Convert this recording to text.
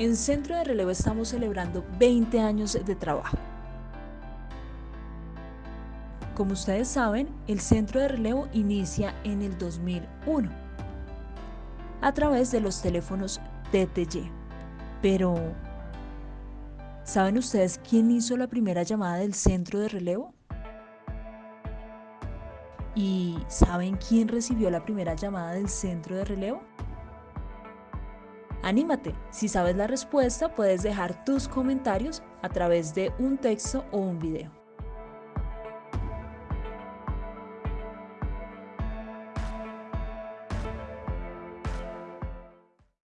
En Centro de Relevo estamos celebrando 20 años de trabajo. Como ustedes saben, el Centro de Relevo inicia en el 2001 a través de los teléfonos TTY. Pero, ¿saben ustedes quién hizo la primera llamada del Centro de Relevo? ¿Y saben quién recibió la primera llamada del Centro de Relevo? Anímate, si sabes la respuesta puedes dejar tus comentarios a través de un texto o un video.